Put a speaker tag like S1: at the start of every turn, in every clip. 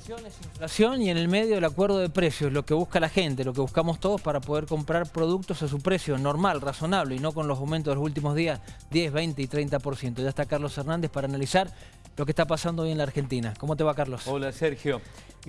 S1: Inflación es inflación y en el medio el acuerdo de precios, lo que busca la gente, lo que buscamos todos para poder comprar productos a su precio normal, razonable y no con los aumentos de los últimos días, 10, 20 y 30%. Ya está Carlos Hernández para analizar lo que está pasando hoy en la Argentina. ¿Cómo te va, Carlos?
S2: Hola, Sergio.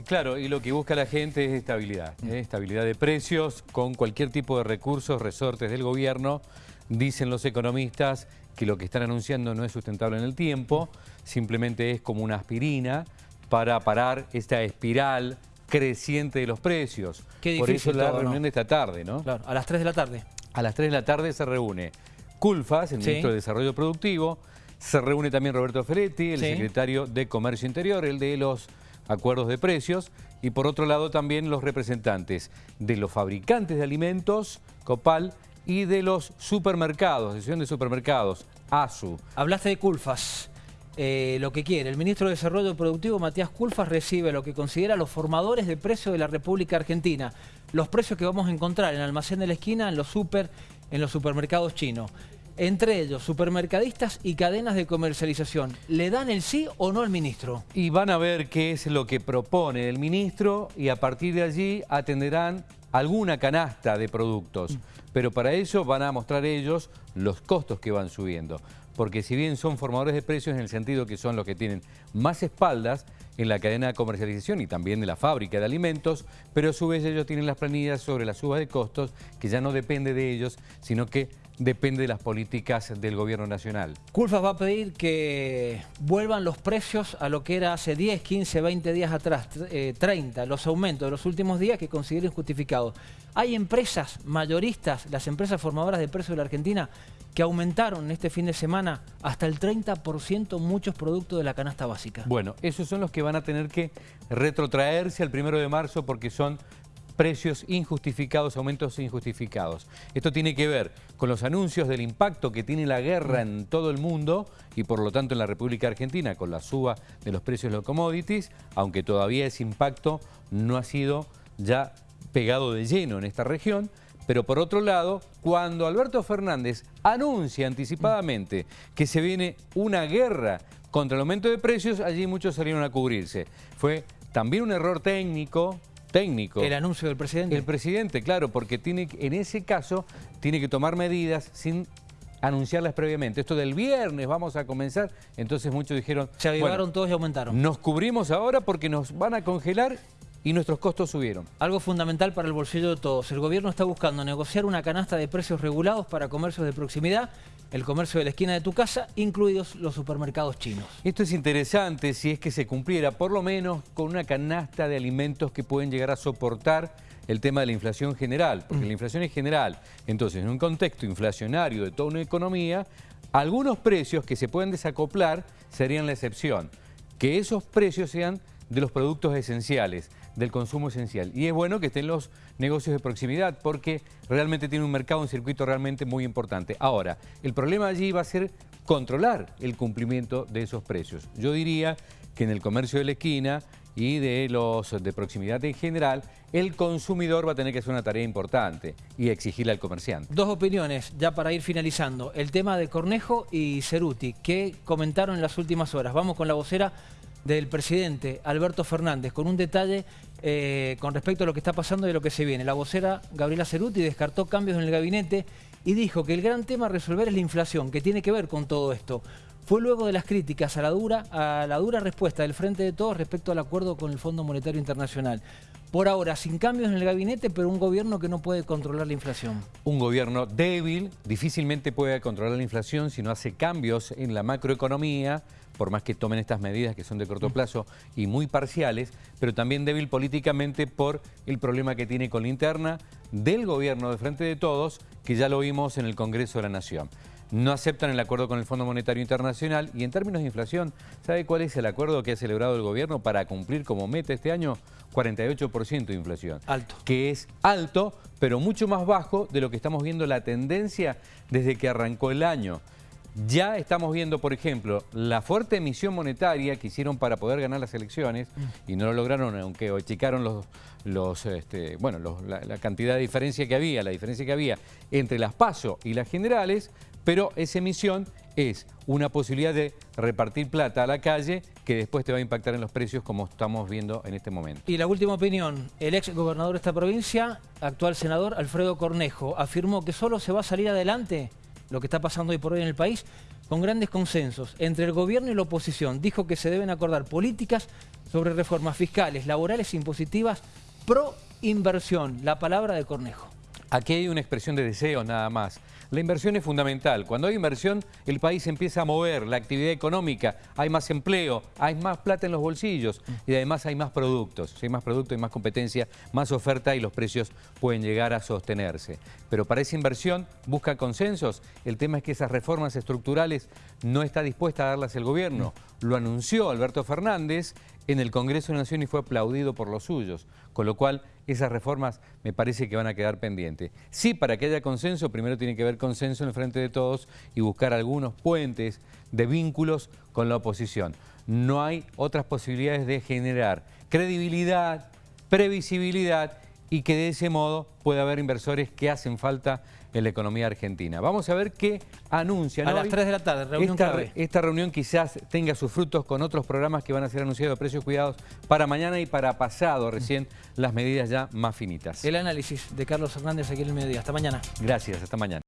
S2: Claro, y lo que busca la gente es estabilidad, ¿eh? estabilidad de precios con cualquier tipo de recursos, resortes del gobierno. Dicen los economistas que lo que están anunciando no es sustentable en el tiempo, simplemente es como una aspirina para parar esta espiral creciente de los precios.
S1: Qué
S2: Por eso la
S1: todo,
S2: reunión
S1: ¿no?
S2: de esta tarde, ¿no?
S1: Claro, a las 3 de la tarde.
S2: A las 3 de la tarde se reúne Culfas, el
S1: Sí.
S2: ministro de Desarrollo Productivo, se reúne también Roberto Ferretti, el
S1: Sí.
S2: secretario de Comercio Interior, el de los acuerdos de precios, y por otro lado también los representantes de los fabricantes de alimentos, Copal, y de los supermercados, Asociación de Supermercados, ASU.
S1: Hablaste de Culfas. Eh, lo que quiere. El ministro de Desarrollo Productivo, Matías Culfas, recibe lo que considera los formadores de precios de la República Argentina. Los precios que vamos a encontrar en el almacén de la esquina, en los super, en los supermercados chinos. Entre ellos, supermercadistas y cadenas de comercialización. ¿Le dan el sí o no al ministro?
S2: Y van a ver qué es lo que propone el ministro y a partir de allí atenderán alguna canasta de productos. Pero para eso van a mostrar ellos los costos que van subiendo. Porque si bien son formadores de precios en el sentido que son los que tienen más espaldas en la cadena de comercialización y también de la fábrica de alimentos, pero a su vez ellos tienen las planillas sobre la suba de costos que ya no depende de ellos, sino que depende de las políticas del gobierno nacional.
S1: Culfas va a pedir que vuelvan los precios a lo que era hace 10, 15, 20 días atrás, tr- eh, 30, los aumentos de los últimos días que consideren justificados. Hay empresas mayoristas, las empresas formadoras de precios de la Argentina, que aumentaron este fin de semana hasta el 30% muchos productos de la canasta básica.
S2: Bueno, esos son los que van a tener que retrotraerse al primero de marzo porque son precios injustificados, aumentos injustificados. Esto tiene que ver con los anuncios del impacto que tiene la guerra en todo el mundo y por lo tanto en la República Argentina con la suba de los precios de los commodities, aunque todavía ese impacto no ha sido ya pegado de lleno en esta región, pero por otro lado, cuando Alberto Fernández anuncia anticipadamente que se viene una guerra contra el aumento de precios, allí muchos salieron a cubrirse. Fue también un error técnico, técnico.
S1: El anuncio del presidente.
S2: El presidente, claro, porque tiene, en ese caso tiene que tomar medidas sin anunciarlas previamente. Esto del viernes vamos a comenzar, entonces muchos dijeron,
S1: Se avivaron
S2: bueno,
S1: todos y aumentaron.
S2: nos cubrimos ahora porque nos van a congelar y nuestros costos subieron.
S1: Algo fundamental para el bolsillo de todos. El gobierno está buscando negociar una canasta de precios regulados para comercios de proximidad, el comercio de la esquina de tu casa, incluidos los supermercados chinos.
S2: Esto es interesante si es que se cumpliera por lo menos con una canasta de alimentos que pueden llegar a soportar el tema de la inflación general, porque la inflación es general. Entonces, en un contexto inflacionario de toda una economía, algunos precios que se pueden desacoplar serían la excepción. Que esos precios sean de los productos esenciales, del consumo esencial. Y es bueno que estén los negocios de proximidad porque realmente tiene un mercado, un circuito realmente muy importante. Ahora, el problema allí va a ser controlar el cumplimiento de esos precios. Yo diría que en el comercio de la esquina y de los de proximidad en general, el consumidor va a tener que hacer una tarea importante y exigirle al comerciante.
S1: Dos opiniones, ya para ir finalizando. El tema de Cornejo y Ceruti, que comentaron en las últimas horas. Vamos con la vocera del presidente, Alberto Fernández, con un detalle eh, con respecto a lo que está pasando y a lo que se viene. La vocera Gabriela Ceruti descartó cambios en el gabinete y dijo que el gran tema a resolver es la inflación, que tiene que ver con todo esto. Fue luego de las críticas a la dura, a la dura respuesta del Frente de Todos respecto al acuerdo con el Fondo Monetario Internacional. Por ahora, sin cambios en el gabinete, pero un gobierno que no puede controlar la inflación.
S2: Un gobierno débil difícilmente puede controlar la inflación si no hace cambios en la macroeconomía, por más que tomen estas medidas que son de corto plazo y muy parciales, pero también débil políticamente por el problema que tiene con la interna del gobierno de Frente de Todos, que ya lo vimos en el Congreso de la Nación. No aceptan el acuerdo con el Fondo Monetario Internacional y en términos de inflación, ¿sabe cuál es el acuerdo que ha celebrado el gobierno para cumplir como meta este año? 48% de inflación.
S1: Alto.
S2: Que es alto, pero mucho más bajo de lo que estamos viendo la tendencia desde que arrancó el año. Ya estamos viendo, por ejemplo, la fuerte emisión monetaria que hicieron para poder ganar las elecciones y no lo lograron, aunque achicaron los, los, este, bueno, los- la, la cantidad de diferencia que había, la diferencia que había entre las PASO y las generales, pero esa emisión es una posibilidad de repartir plata a la calle que después te va a impactar en los precios como estamos viendo en este momento.
S1: Y la última opinión, el ex gobernador de esta provincia, actual senador Alfredo Cornejo, afirmó que solo se va a salir adelante lo que está pasando hoy por hoy en el país con grandes consensos entre el gobierno y la oposición. Dijo que se deben acordar políticas sobre reformas fiscales, laborales e impositivas pro inversión. La palabra de Cornejo.
S2: Aquí hay una expresión de deseo nada más. La inversión es fundamental. Cuando hay inversión, el país empieza a mover, la actividad económica, hay más empleo, hay más plata en los bolsillos y además hay más productos. Si hay más productos, hay más competencia, más oferta y los precios pueden llegar a sostenerse. Pero para esa inversión busca consensos. El tema es que esas reformas estructurales no está dispuesta a darlas el gobierno. Lo anunció Alberto Fernández en el Congreso de la Nación y fue aplaudido por los suyos. Con lo cual, esas reformas me parece que van a quedar pendientes. Sí, para que haya consenso, primero tiene que haber consenso en el frente de todos y buscar algunos puentes de vínculos con la oposición. No hay otras posibilidades de generar credibilidad, previsibilidad y que de ese modo pueda haber inversores que hacen falta en la economía argentina. Vamos a ver qué anuncian
S1: A las 3 de la tarde, reunión
S2: esta,
S1: clave.
S2: Esta reunión quizás tenga sus frutos con otros programas que van a ser anunciados a precios cuidados para mañana y para pasado, recién las medidas ya más finitas.
S1: El análisis de Carlos Hernández aquí en el mediodía. Hasta mañana.
S2: Gracias, hasta mañana.